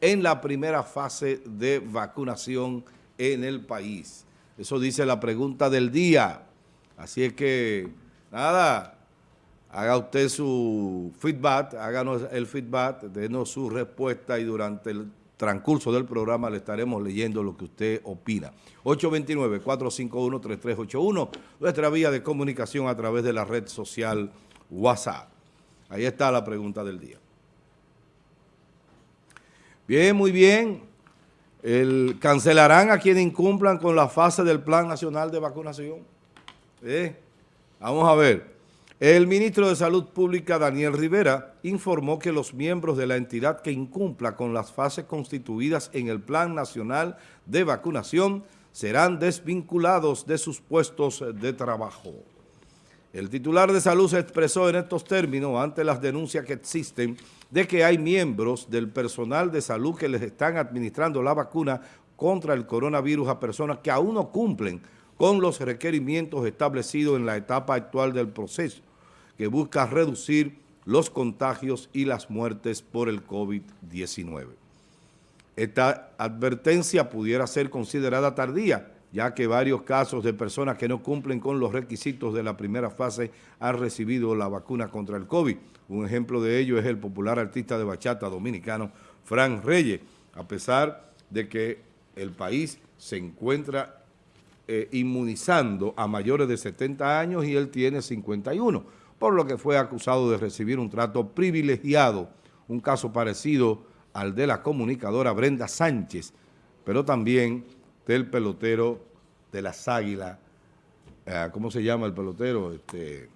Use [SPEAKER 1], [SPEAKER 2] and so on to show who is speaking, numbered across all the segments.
[SPEAKER 1] en la primera fase de vacunación en el país. Eso dice la pregunta del día. Así es que, nada, haga usted su feedback, háganos el feedback, denos su respuesta y durante el transcurso del programa le estaremos leyendo lo que usted opina. 829-451-3381, nuestra vía de comunicación a través de la red social WhatsApp. Ahí está la pregunta del día. Bien, muy bien. El, ¿Cancelarán a quienes incumplan con la fase del Plan Nacional de Vacunación? ¿Eh? Vamos a ver. El ministro de Salud Pública, Daniel Rivera, informó que los miembros de la entidad que incumpla con las fases constituidas en el Plan Nacional de Vacunación serán desvinculados de sus puestos de trabajo. El titular de salud se expresó en estos términos ante las denuncias que existen de que hay miembros del personal de salud que les están administrando la vacuna contra el coronavirus a personas que aún no cumplen con los requerimientos establecidos en la etapa actual del proceso, que busca reducir los contagios y las muertes por el COVID-19. Esta advertencia pudiera ser considerada tardía, ya que varios casos de personas que no cumplen con los requisitos de la primera fase han recibido la vacuna contra el COVID. Un ejemplo de ello es el popular artista de bachata dominicano Frank Reyes, a pesar de que el país se encuentra eh, inmunizando a mayores de 70 años y él tiene 51, por lo que fue acusado de recibir un trato privilegiado, un caso parecido al de la comunicadora Brenda Sánchez, pero también del pelotero de las Águilas, eh, ¿cómo se llama el pelotero? Este,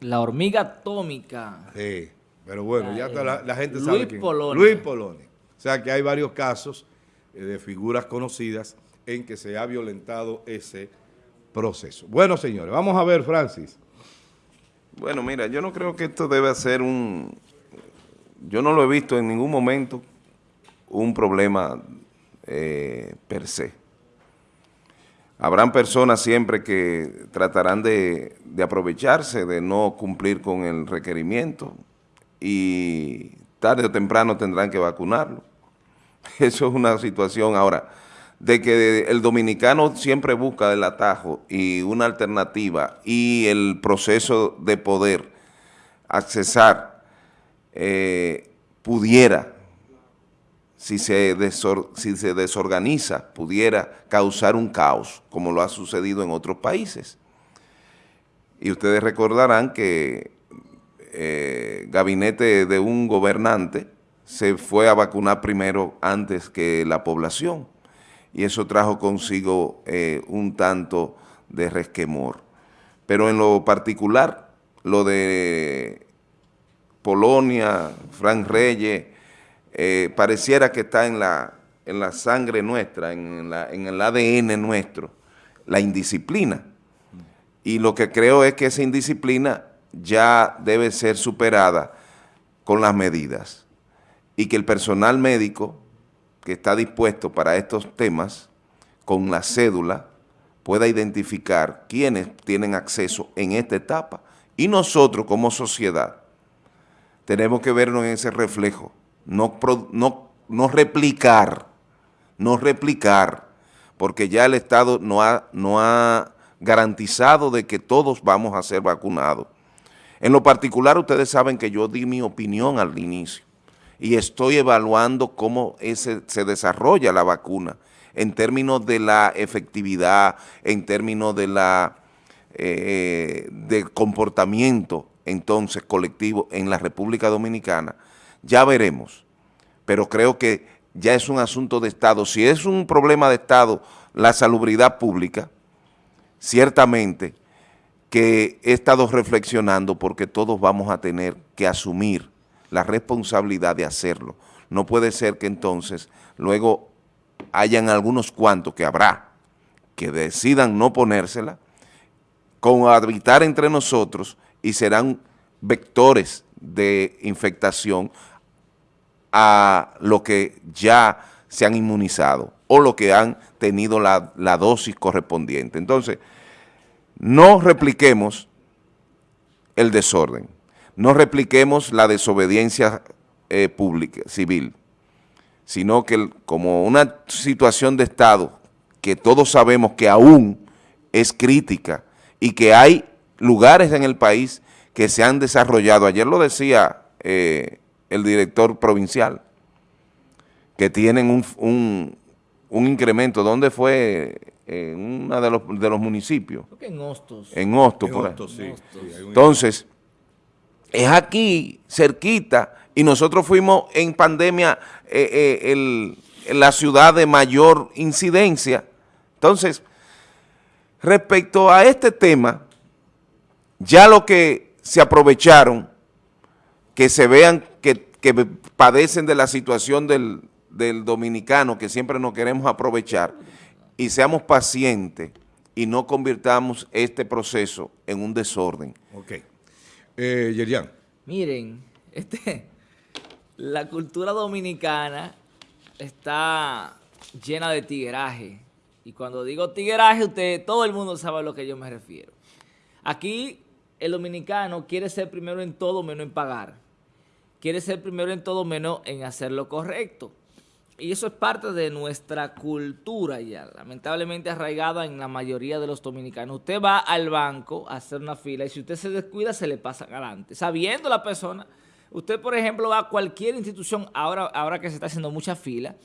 [SPEAKER 2] la hormiga atómica.
[SPEAKER 1] Sí, pero bueno, ya la, gente
[SPEAKER 2] Luis
[SPEAKER 1] sabe quién.
[SPEAKER 2] Polonia.
[SPEAKER 1] Luis Polonia. O sea que hay varios casos eh, de figuras conocidas en que se ha violentado ese proceso. Bueno, señores, vamos a ver, Francis.
[SPEAKER 3] Bueno, mira, yo no creo que esto debe ser un... Yo no lo he visto en ningún momento un problema eh, per se. Habrán personas siempre que tratarán de, aprovecharse, de no cumplir con el requerimiento y tarde o temprano tendrán que vacunarlo. Eso es una situación ahora de que el dominicano siempre busca el atajo y una alternativa y el proceso de poder accesar eh, pudiera si se, si se desorganiza, pudiera causar un caos, como lo ha sucedido en otros países. Y ustedes recordarán que eh, gabinete de un gobernante se fue a vacunar primero antes que la población, y eso trajo consigo eh, un tanto de resquemor. Pero en lo particular, lo de Polonia, Frank Reyes, eh, pareciera que está en la, en la sangre nuestra, en, en el ADN nuestro, la indisciplina. Y lo que creo es que esa indisciplina ya debe ser superada con las medidas. Y que el personal médico que está dispuesto para estos temas, con la cédula, pueda identificar quiénes tienen acceso en esta etapa. Y nosotros como sociedad tenemos que vernos en ese reflejo no, no, replicar, no replicar, porque ya el Estado no ha, no ha garantizado de que todos vamos a ser vacunados. En lo particular, ustedes saben que yo di mi opinión al inicio y estoy evaluando cómo ese, se desarrolla la vacuna en términos de la efectividad, en términos de la eh, del comportamiento entonces colectivo en la República Dominicana, ya veremos, pero creo que ya es un asunto de Estado. Si es un problema de Estado la salubridad pública, ciertamente que he estado reflexionando porque todos vamos a tener que asumir la responsabilidad de hacerlo. No puede ser que entonces luego hayan algunos cuantos que habrá que decidan no ponérsela, con habitar entre nosotros y serán vectores de infectación a lo que ya se han inmunizado o lo que han tenido la, dosis correspondiente. Entonces, no repliquemos el desorden, no repliquemos la desobediencia eh, pública, civil, sino que como una situación de Estado que todos sabemos que aún es crítica y que hay lugares en el país que se han desarrollado. Ayer lo decía eh, el director provincial, que tienen un, un, incremento. ¿Dónde fue? En uno de los, de los municipios.
[SPEAKER 2] en Hostos.
[SPEAKER 3] En Hostos, por ahí. Entonces, es aquí, cerquita, y nosotros fuimos en pandemia eh, eh, la ciudad de mayor incidencia. Entonces, respecto a este tema, ya lo que se aprovecharon, que se vean que, padecen de la situación del, dominicano, que siempre nos queremos aprovechar, y seamos pacientes y no convirtamos este proceso en un desorden.
[SPEAKER 1] Ok. Eh, Yerian.
[SPEAKER 2] Miren, este, la cultura dominicana está llena de tigueraje. Y cuando digo tigueraje, usted, todo el mundo sabe a lo que yo me refiero. Aquí el dominicano quiere ser primero en todo menos en pagar. Quiere ser primero en todo menos en hacer lo correcto. Y eso es parte de nuestra cultura ya, lamentablemente arraigada en la mayoría de los dominicanos. Usted va al banco a hacer una fila y si usted se descuida se le pasa adelante. Sabiendo la persona, usted por ejemplo va a cualquier institución, ahora, ahora que se está haciendo mucha fila,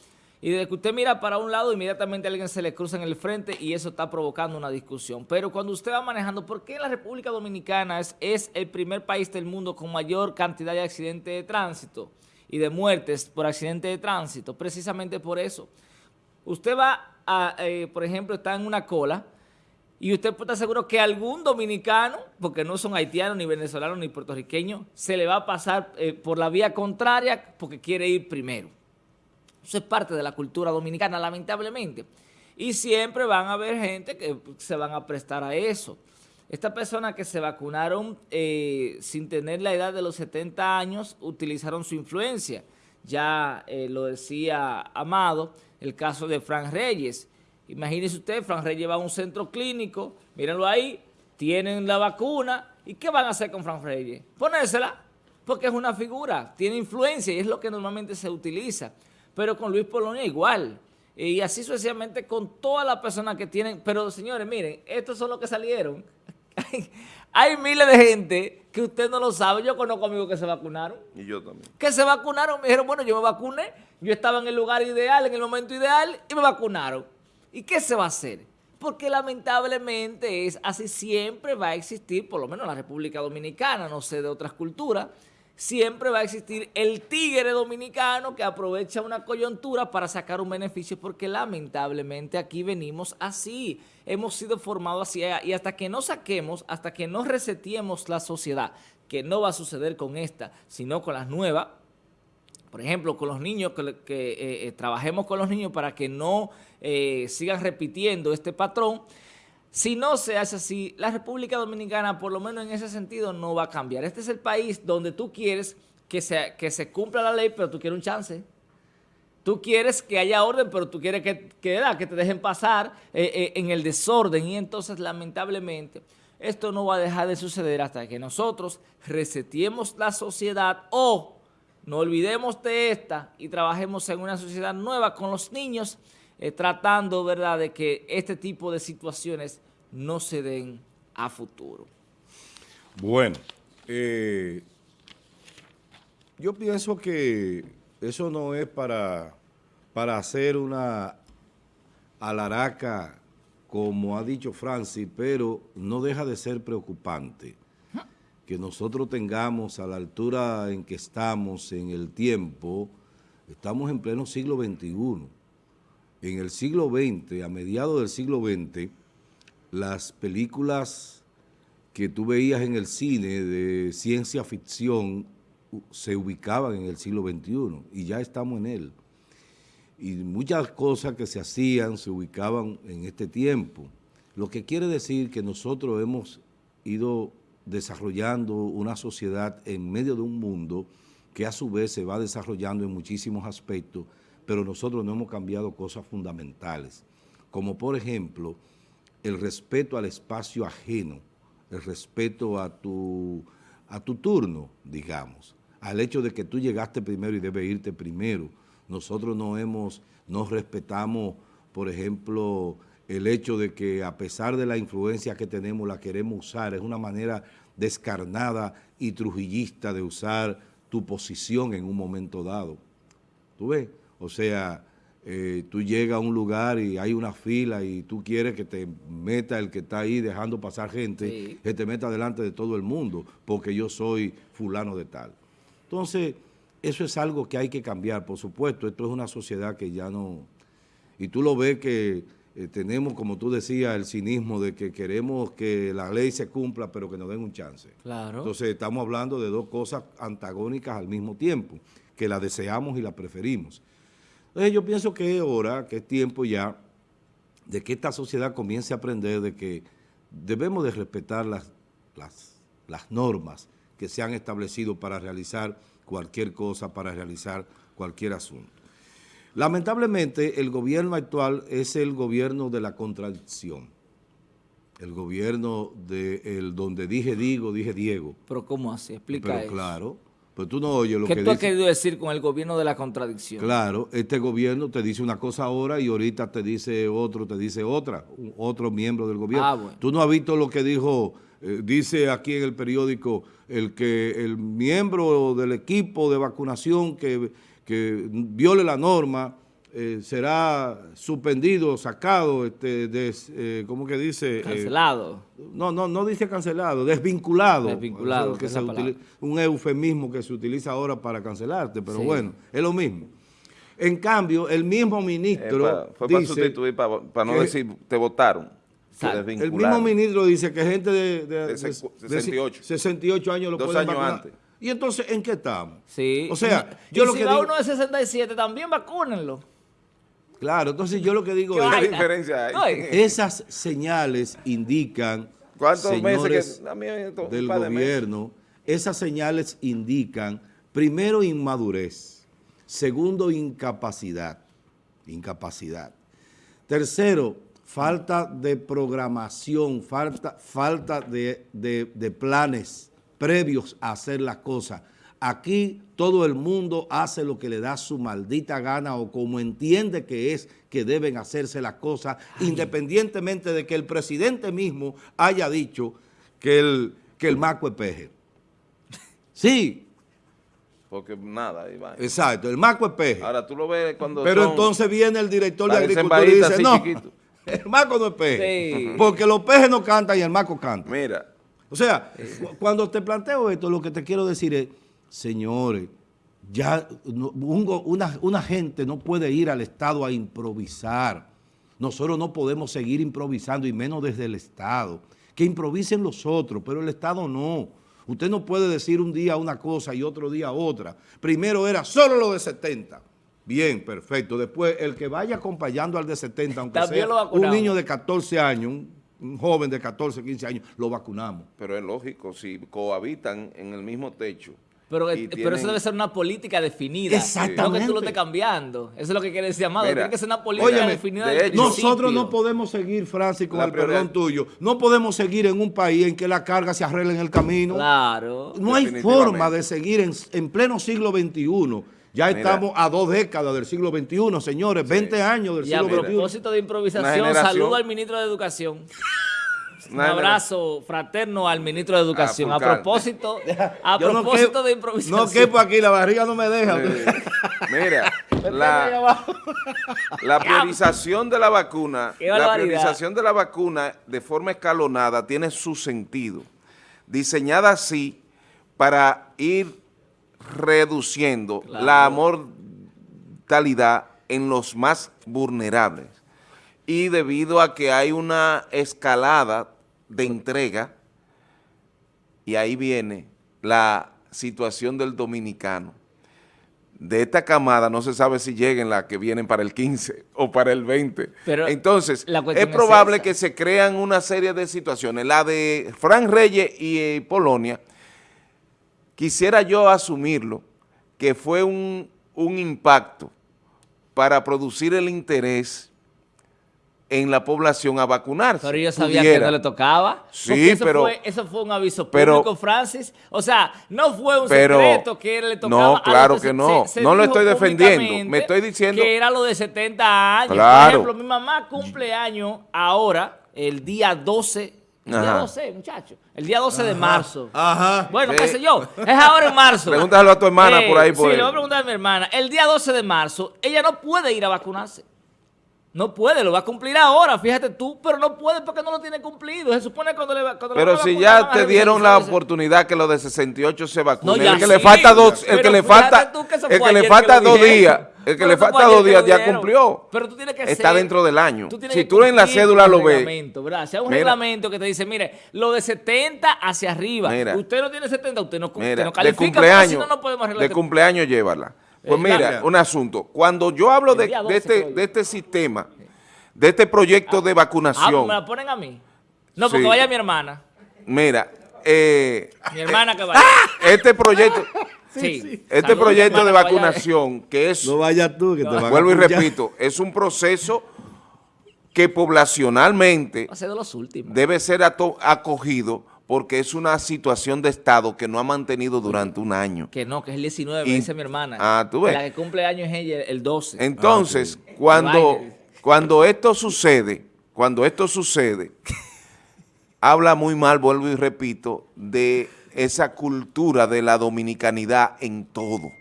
[SPEAKER 2] y desde que usted mira para un lado, inmediatamente alguien se le cruza en el frente y eso está provocando una discusión. Pero cuando usted va manejando, ¿por qué la República Dominicana es, el primer país del mundo con mayor cantidad de accidentes de tránsito y de muertes por accidentes de tránsito? Precisamente por eso. Usted va, a, eh, por ejemplo, está en una cola y usted puede estar seguro que algún dominicano, porque no son haitianos, ni venezolanos, ni puertorriqueños, se le va a pasar eh, por la vía contraria porque quiere ir primero. Eso es parte de la cultura dominicana, lamentablemente. Y siempre van a haber gente que se van a prestar a eso. Estas personas que se vacunaron eh, sin tener la edad de los 70 años utilizaron su influencia. Ya eh, lo decía Amado, el caso de Fran Reyes. Imagínese usted, Fran Reyes va a un centro clínico, mírenlo ahí, tienen la vacuna, ¿y qué van a hacer con Fran Reyes? Ponérsela, porque es una figura, tiene influencia y es lo que normalmente se utiliza pero con Luis Polonia igual. Y así sucesivamente con todas las personas que tienen. Pero señores, miren, estos son los que salieron. Hay miles de gente que usted no lo sabe. Yo conozco amigos que se vacunaron.
[SPEAKER 3] Y yo también.
[SPEAKER 2] Que se vacunaron. Me dijeron, bueno, yo me vacuné. Yo estaba en el lugar ideal, en el momento ideal, y me vacunaron. ¿Y qué se va a hacer? Porque lamentablemente es así siempre va a existir, por lo menos en la República Dominicana, no sé de otras culturas, siempre va a existir el tigre dominicano que aprovecha una coyuntura para sacar un beneficio porque lamentablemente aquí venimos así, hemos sido formados así y hasta que no saquemos, hasta que no resetiemos la sociedad, que no va a suceder con esta, sino con las nuevas, por ejemplo, con los niños, que, eh, eh, trabajemos con los niños para que no eh, sigan repitiendo este patrón, si no se hace así, la República Dominicana, por lo menos en ese sentido, no va a cambiar. Este es el país donde tú quieres que se, que se cumpla la ley, pero tú quieres un chance. Tú quieres que haya orden, pero tú quieres que, que, te dejen pasar eh, eh, en el desorden. Y entonces, lamentablemente, esto no va a dejar de suceder hasta que nosotros resetiemos la sociedad o no olvidemos de esta y trabajemos en una sociedad nueva con los niños eh, tratando ¿verdad? de que este tipo de situaciones no se den a futuro.
[SPEAKER 1] Bueno, eh, yo pienso que eso no es para, para hacer una alaraca, como ha dicho Francis, pero no deja de ser preocupante que nosotros tengamos a la altura en que estamos en el tiempo, estamos en pleno siglo XXI, en el siglo XX, a mediados del siglo XX, las películas que tú veías en el cine de ciencia ficción se ubicaban en el siglo XXI y ya estamos en él. Y muchas cosas que se hacían se ubicaban en este tiempo. Lo que quiere decir que nosotros hemos ido desarrollando una sociedad en medio de un mundo que a su vez se va desarrollando en muchísimos aspectos pero nosotros no hemos cambiado cosas fundamentales, como por ejemplo el respeto al espacio ajeno, el respeto a tu, a tu turno, digamos, al hecho de que tú llegaste primero y debes irte primero. nosotros no hemos, no respetamos, por ejemplo, el hecho de que a pesar de la influencia que tenemos, la queremos usar, es una manera descarnada y trujillista de usar tu posición en un momento dado. ¿Tú ves? O sea, eh, tú llegas a un lugar y hay una fila y tú quieres que te meta el que está ahí dejando pasar gente, que te meta delante de todo el mundo, porque yo soy fulano de tal. Entonces, eso es algo que hay que cambiar, por supuesto. Esto es una sociedad que ya no... Y tú lo ves que eh, tenemos, como tú decías, el cinismo de que queremos que la ley se cumpla, pero que nos den un chance.
[SPEAKER 2] Claro.
[SPEAKER 1] Entonces, estamos hablando de dos cosas antagónicas al mismo tiempo, que la deseamos y la preferimos. Entonces yo pienso que es hora, que es tiempo ya de que esta sociedad comience a aprender de que debemos de respetar las, las, las normas que se han establecido para realizar cualquier cosa, para realizar cualquier asunto. Lamentablemente, el gobierno actual es el gobierno de la contradicción. El gobierno de el donde dije digo, dije Diego.
[SPEAKER 2] Pero ¿cómo así? Explica
[SPEAKER 1] Pero
[SPEAKER 2] eso.
[SPEAKER 1] claro, pero tú no oyes lo
[SPEAKER 2] ¿Qué
[SPEAKER 1] que
[SPEAKER 2] tú has querido decir con el gobierno de la contradicción?
[SPEAKER 1] Claro, este gobierno te dice una cosa ahora y ahorita te dice otro, te dice otra, otro miembro del gobierno.
[SPEAKER 2] Ah, bueno.
[SPEAKER 1] Tú no has visto lo que dijo, eh, dice aquí en el periódico, el que el miembro del equipo de vacunación que, que viole la norma eh, será suspendido, sacado, este, des- eh, ¿cómo que dice? Eh,
[SPEAKER 2] Cancelado.
[SPEAKER 1] no, no, no dice cancelado, desvinculado.
[SPEAKER 2] Desvinculado,
[SPEAKER 1] que se un eufemismo que se utiliza ahora para cancelarte, pero
[SPEAKER 2] Sí.
[SPEAKER 1] bueno, es lo mismo. En cambio, el mismo ministro
[SPEAKER 3] Eh, fue para
[SPEAKER 1] dice,
[SPEAKER 3] sustituir, para no
[SPEAKER 1] que-
[SPEAKER 3] decir, te votaron.
[SPEAKER 1] El mismo ministro dice que gente de, de-
[SPEAKER 3] De
[SPEAKER 1] de-
[SPEAKER 3] secu-
[SPEAKER 1] de
[SPEAKER 3] 68.
[SPEAKER 1] 68 años lo
[SPEAKER 3] Dos
[SPEAKER 1] pueden
[SPEAKER 3] años
[SPEAKER 1] vacunar.
[SPEAKER 3] antes.
[SPEAKER 1] Y entonces, ¿en qué estamos?
[SPEAKER 2] Sí.
[SPEAKER 1] O sea,
[SPEAKER 2] y
[SPEAKER 1] yo lo
[SPEAKER 2] si
[SPEAKER 1] que
[SPEAKER 2] va
[SPEAKER 1] digo-
[SPEAKER 2] uno de 67, también vacúnenlo.
[SPEAKER 1] Claro, entonces yo lo que digo
[SPEAKER 2] ¿Qué
[SPEAKER 1] es,
[SPEAKER 3] ¿Qué diferencia hay?
[SPEAKER 1] Esas señales indican,
[SPEAKER 3] ¿Cuántos meses que- esto,
[SPEAKER 1] del
[SPEAKER 3] de
[SPEAKER 1] gobierno, esas señales indican, primero, inmadurez, segundo, incapacidad, incapacidad. Tercero, falta de programación, falta, falta de, de- de planes previos a hacer las cosas. Aquí todo el mundo hace lo que le da su maldita gana o como entiende que es que deben hacerse las cosas, independientemente de que el presidente mismo haya dicho que el, que el maco es peje. Sí,
[SPEAKER 3] Porque nada, va.
[SPEAKER 1] exacto, el maco es peje.
[SPEAKER 3] Ahora tú lo ves cuando
[SPEAKER 1] Pero
[SPEAKER 3] son-
[SPEAKER 1] entonces viene el director de agricultura y dice, no,
[SPEAKER 3] así chiquitos".
[SPEAKER 1] el maco no es peje,
[SPEAKER 2] Sí.
[SPEAKER 1] porque los pejes no cantan y el maco canta.
[SPEAKER 3] Mira,
[SPEAKER 1] O sea, cu- cuando te planteo esto, lo que te quiero decir es, señores, ya un una, una gente no puede ir al Estado a improvisar. Nosotros no podemos seguir improvisando, y menos desde el Estado. Que improvisen los otros, pero el Estado no. Usted no puede decir un día una cosa y otro día otra. Primero era solo lo de 70. Bien, perfecto. Después, el que vaya acompañando al de 70, aunque
[SPEAKER 2] También
[SPEAKER 1] sea un niño de 14 años, un, un joven de 14, 15 años, lo vacunamos.
[SPEAKER 3] pero es lógico, si cohabitan en el mismo techo.
[SPEAKER 2] Pero,
[SPEAKER 3] y
[SPEAKER 2] pero eso debe ser una política definida.
[SPEAKER 1] Exactamente.
[SPEAKER 2] No que tú lo estés cambiando. Eso es lo que quiere decir Amado.
[SPEAKER 3] Mira,
[SPEAKER 2] Tiene que ser una política
[SPEAKER 1] óyeme,
[SPEAKER 2] definida
[SPEAKER 3] de hecho-
[SPEAKER 1] Nosotros no podemos seguir, Francis, con
[SPEAKER 3] La
[SPEAKER 1] el
[SPEAKER 3] prioridad-
[SPEAKER 1] perdón tuyo, no podemos seguir en un país en que la carga se arregla en el camino.
[SPEAKER 2] Claro.
[SPEAKER 1] No hay forma de seguir en, en pleno siglo XXI. Ya
[SPEAKER 3] Mira.
[SPEAKER 1] estamos a dos décadas del siglo XXI, señores, 20 años del
[SPEAKER 2] Y a
[SPEAKER 1] siglo XXI.
[SPEAKER 2] propósito de improvisación, saludo al ministro de Educación. Un abrazo fraterno al ministro de Educación. A, propósito, a
[SPEAKER 1] Yo no
[SPEAKER 2] propósito de improvisación.
[SPEAKER 1] No quepo aquí, la barriga no me deja.
[SPEAKER 3] Eh, Mira, la, la priorización de la vacuna, la priorización de la vacuna de forma escalonada tiene su sentido, diseñada así para ir reduciendo
[SPEAKER 2] Claro.
[SPEAKER 3] la mortalidad en los más vulnerables. Y debido a que hay una escalada de entrega, y ahí viene la situación del dominicano. De esta camada no se sabe si lleguen las que vienen para el 15 o para el 20.
[SPEAKER 2] Pero
[SPEAKER 3] Entonces, es probable que se crean una serie de situaciones. La de Fran Reyes y eh, Polonia, quisiera yo asumirlo, que fue un, un impacto para producir el interés en la población a vacunarse.
[SPEAKER 2] Pero yo sabía
[SPEAKER 3] Pudiera.
[SPEAKER 2] que no le tocaba.
[SPEAKER 3] Sí,
[SPEAKER 2] eso
[SPEAKER 3] pero-
[SPEAKER 2] Fue, eso fue un aviso
[SPEAKER 3] pero-
[SPEAKER 2] público, Francis. O sea, no fue un
[SPEAKER 3] Pero-
[SPEAKER 2] secreto que le tocaba.
[SPEAKER 3] no, claro que
[SPEAKER 2] se-
[SPEAKER 3] no.
[SPEAKER 2] se- se
[SPEAKER 3] No lo estoy defendiendo. Me estoy diciendo-
[SPEAKER 2] Que era lo de 70 años.
[SPEAKER 3] Claro.
[SPEAKER 2] Por ejemplo, mi mamá cumple años ahora, el día 12. El día
[SPEAKER 3] Ajá.
[SPEAKER 2] 12, muchacho. El día 12 de marzo.
[SPEAKER 1] Ajá.
[SPEAKER 2] Bueno,
[SPEAKER 3] Sí.
[SPEAKER 2] qué sé yo. Es ahora en marzo.
[SPEAKER 3] Pregúntalo a tu hermana por ahí, por
[SPEAKER 2] Sí,
[SPEAKER 3] ahí.
[SPEAKER 2] le voy a preguntar a mi hermana. El día 12 de marzo, ella no puede ir a vacunarse. No puede, lo va a cumplir ahora, fíjate tú, pero no puede porque no lo tiene cumplido. Se supone cuando le va cuando le
[SPEAKER 3] Pero
[SPEAKER 2] van a
[SPEAKER 3] si
[SPEAKER 2] vacunar,
[SPEAKER 3] ya te dieron la oportunidad que los de 68 se vacunen.
[SPEAKER 2] No,
[SPEAKER 3] el que le
[SPEAKER 2] sí,
[SPEAKER 3] falta dos, el que le falta,
[SPEAKER 2] que
[SPEAKER 3] el que le falta
[SPEAKER 2] que lo
[SPEAKER 3] dos
[SPEAKER 2] dijeron.
[SPEAKER 3] días, el que
[SPEAKER 2] Pero
[SPEAKER 3] le falta dos días
[SPEAKER 2] lo
[SPEAKER 3] ya cumplió.
[SPEAKER 2] Pero tú tienes que
[SPEAKER 3] Está
[SPEAKER 2] ser-
[SPEAKER 3] dentro del año.
[SPEAKER 2] tú
[SPEAKER 3] Si tú en la cédula lo ves.
[SPEAKER 2] ¿verdad? Sea un
[SPEAKER 3] Mira.
[SPEAKER 2] reglamento que te dice, mire, lo de 70 hacia arriba.
[SPEAKER 3] Mira.
[SPEAKER 2] usted no tiene 70, usted no, usted
[SPEAKER 3] Mira,
[SPEAKER 2] no
[SPEAKER 3] de
[SPEAKER 2] califica, porque
[SPEAKER 3] cumpleaños,
[SPEAKER 2] si no, no podemos
[SPEAKER 3] de
[SPEAKER 2] este-
[SPEAKER 3] cumpleaños llévala. Pues
[SPEAKER 2] Eh,
[SPEAKER 3] mira,
[SPEAKER 1] claro.
[SPEAKER 3] un asunto. Cuando yo hablo
[SPEAKER 2] El
[SPEAKER 3] de,
[SPEAKER 2] día
[SPEAKER 3] de
[SPEAKER 2] 12
[SPEAKER 3] este, de este sistema, de este proyecto de
[SPEAKER 2] Ah,
[SPEAKER 3] vacunación,
[SPEAKER 2] ¿me la ponen a mí? No, porque
[SPEAKER 3] Sí.
[SPEAKER 2] vaya mi hermana.
[SPEAKER 3] mira, eh,
[SPEAKER 2] Mi hermana que vaya.
[SPEAKER 3] este proyecto,
[SPEAKER 2] Sí.
[SPEAKER 3] este
[SPEAKER 2] Saludos,
[SPEAKER 3] proyecto de
[SPEAKER 2] vaya.
[SPEAKER 3] vacunación, que es
[SPEAKER 1] No vayas tú, que te van
[SPEAKER 3] vuelvo y repito, es un proceso que poblacionalmente
[SPEAKER 2] Va a ser de los últimos.
[SPEAKER 3] debe ser acogido porque es una situación de Estado que no ha mantenido durante un año.
[SPEAKER 2] Que no, que es el 19,
[SPEAKER 3] Y-
[SPEAKER 2] dice mi hermana.
[SPEAKER 3] Ah, tú ves.
[SPEAKER 2] La que cumple años es ella el 12.
[SPEAKER 3] Entonces,
[SPEAKER 2] Ah,
[SPEAKER 3] cuando, cuando esto sucede, cuando esto sucede, habla muy mal, vuelvo y repito, de esa cultura de la dominicanidad en todo.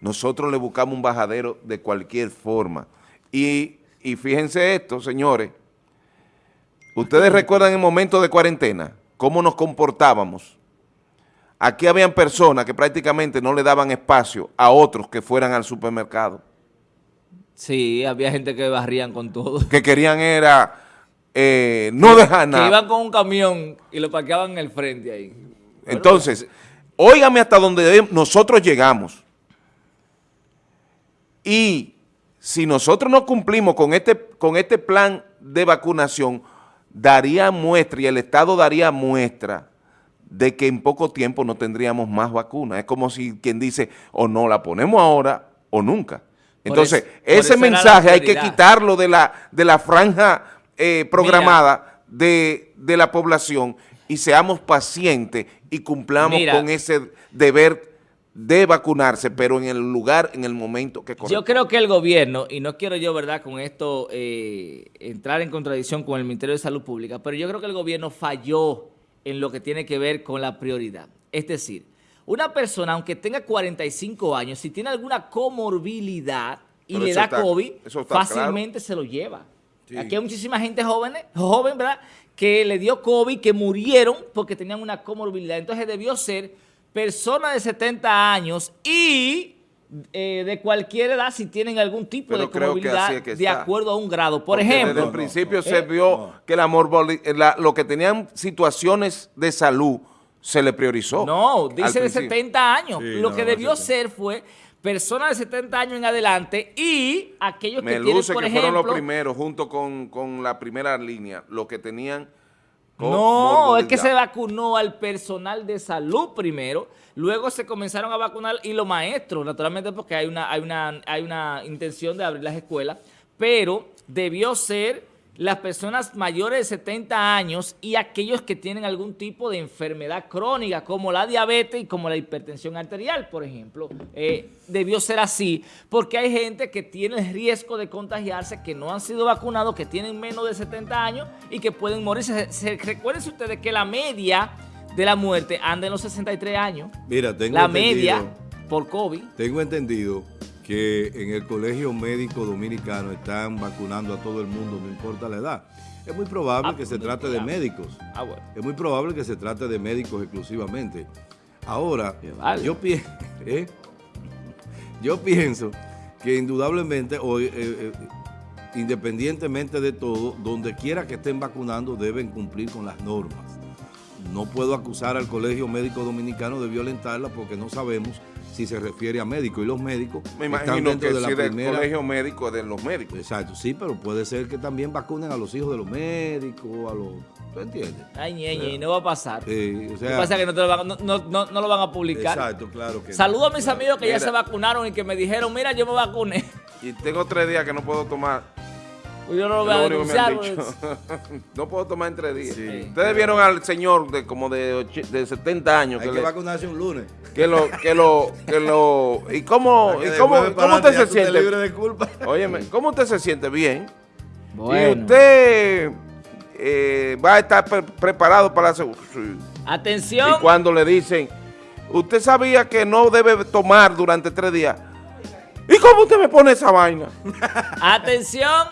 [SPEAKER 3] Nosotros le buscamos un bajadero de cualquier forma. Y, y fíjense esto, señores, ustedes recuerdan en momentos de cuarentena, cómo nos comportábamos. Aquí habían personas que prácticamente no le daban espacio a otros que fueran al supermercado.
[SPEAKER 2] Sí, había gente que barrían con todo.
[SPEAKER 3] que querían era eh, no dejar
[SPEAKER 2] Que
[SPEAKER 3] nada.
[SPEAKER 2] iban con un camión y lo parqueaban en el frente ahí.
[SPEAKER 3] Entonces, óigame hasta donde nosotros llegamos. Y si nosotros no cumplimos con este, con este plan de vacunación, daría muestra y el Estado daría muestra de que en poco tiempo no tendríamos más vacunas. Es como si quien dice, o no la ponemos ahora o nunca. Entonces,
[SPEAKER 2] eso-
[SPEAKER 3] ese mensaje hay que quitarlo de la, de la franja eh, programada de, de la población y seamos pacientes y cumplamos
[SPEAKER 2] Mira.
[SPEAKER 3] con ese deber de vacunarse, pero en el lugar, en el momento que
[SPEAKER 2] Yo
[SPEAKER 3] corresponde.
[SPEAKER 2] creo que el gobierno, y no quiero yo, ¿verdad?, con esto eh, entrar en contradicción con el Ministerio de Salud Pública, pero yo creo que el gobierno falló en lo que tiene que ver con la prioridad. Es decir, una persona, aunque tenga 45 años, si tiene alguna comorbilidad y
[SPEAKER 3] Pero
[SPEAKER 2] le da
[SPEAKER 3] está-
[SPEAKER 2] COVID, fácilmente se lo lleva. Aquí hay muchísima gente joven, joven, ¿verdad?, que le dio COVID, que murieron porque tenían una comorbilidad. Entonces debió ser persona de 70 años y eh, de cualquier edad si tienen algún tipo
[SPEAKER 3] Pero
[SPEAKER 2] de comorbilidad
[SPEAKER 3] así es que
[SPEAKER 2] de acuerdo a un grado. Por
[SPEAKER 3] Porque Desde
[SPEAKER 2] ejemplo,
[SPEAKER 3] el principio se vio que la la- lo que tenían situaciones de salud se le priorizó.
[SPEAKER 2] no, dice de
[SPEAKER 3] principio.
[SPEAKER 2] 70 años.
[SPEAKER 1] Sí,
[SPEAKER 2] Lo
[SPEAKER 1] no,
[SPEAKER 2] que debió
[SPEAKER 1] 70.
[SPEAKER 2] ser fue personas de 70 años en adelante y aquellos
[SPEAKER 3] Me
[SPEAKER 2] que tienen, por
[SPEAKER 3] que fueron los
[SPEAKER 2] ejemplo...
[SPEAKER 3] primeros, junto con, con la primera línea, los que tenían...
[SPEAKER 2] No, es que se vacunó al personal de salud primero, luego se comenzaron a vacunar y los maestros, naturalmente porque hay una, hay una, hay una intención de abrir las escuelas, pero debió ser las personas mayores de 70 años y aquellos que tienen algún tipo de enfermedad crónica, como la diabetes y como la hipertensión arterial, por ejemplo. Eh, debió ser así, porque hay gente que tiene el riesgo de contagiarse, que no han sido vacunados, que tienen menos de 70 años y que pueden morirse. Se, se- recuérdense ustedes que la media de la muerte anda en los 63 años.
[SPEAKER 1] Mira, tengo
[SPEAKER 2] La
[SPEAKER 1] entendido-
[SPEAKER 2] media por COVID.
[SPEAKER 1] Tengo entendido que en el Colegio Médico Dominicano están vacunando a todo el mundo, no importa la edad. Es muy probable
[SPEAKER 2] Ah,
[SPEAKER 1] que se trate de médicos.
[SPEAKER 2] Ah, bueno.
[SPEAKER 1] Es muy probable que se trate de médicos exclusivamente. Ahora,
[SPEAKER 2] vale.
[SPEAKER 1] yo, pi- ¿eh? yo pienso que indudablemente, o, eh, eh, independientemente de todo, donde quiera que estén vacunando deben cumplir con las normas. No puedo acusar al Colegio Médico Dominicano de violentarla porque no sabemos si se refiere a médicos y los médicos
[SPEAKER 3] Me
[SPEAKER 1] están
[SPEAKER 3] imagino
[SPEAKER 1] dentro
[SPEAKER 3] que
[SPEAKER 1] de la
[SPEAKER 3] si
[SPEAKER 1] primera...
[SPEAKER 3] colegio médico de los médicos.
[SPEAKER 1] Exacto, sí, pero puede ser que también vacunen a los hijos de los médicos, a los... ¿Tú entiendes?
[SPEAKER 2] Ay, ñeñe, no va a pasar.
[SPEAKER 1] Eh, o
[SPEAKER 2] Lo
[SPEAKER 1] sea,
[SPEAKER 2] que pasa es que no, te lo van, no, no- no- no lo van a publicar.
[SPEAKER 1] Exacto, claro que no.
[SPEAKER 2] Saludo a mis amigos que ya se vacunaron y que me dijeron, mira, yo me vacuné.
[SPEAKER 3] Y tengo tres días que no puedo tomar
[SPEAKER 2] Pues yo no lo voy a denunciar. pues.
[SPEAKER 3] no puedo tomar entre días.
[SPEAKER 1] Sí.
[SPEAKER 3] Ustedes vieron al señor de como de, de 70 años
[SPEAKER 1] Hay
[SPEAKER 3] que,
[SPEAKER 1] que
[SPEAKER 3] le-
[SPEAKER 1] vacunarse un lunes.
[SPEAKER 3] que lo, que lo, que lo, y cómo, y cómo, cómo usted se siente,
[SPEAKER 1] libre de culpa.
[SPEAKER 3] óyeme, cómo usted se siente bien, y
[SPEAKER 2] Bueno.
[SPEAKER 3] usted eh, va a estar pre- preparado para hacer, sí.
[SPEAKER 2] Atención.
[SPEAKER 3] y cuando le dicen, usted sabía que no debe tomar durante tres días, ¿y cómo usted me pone esa vaina?
[SPEAKER 2] Atención.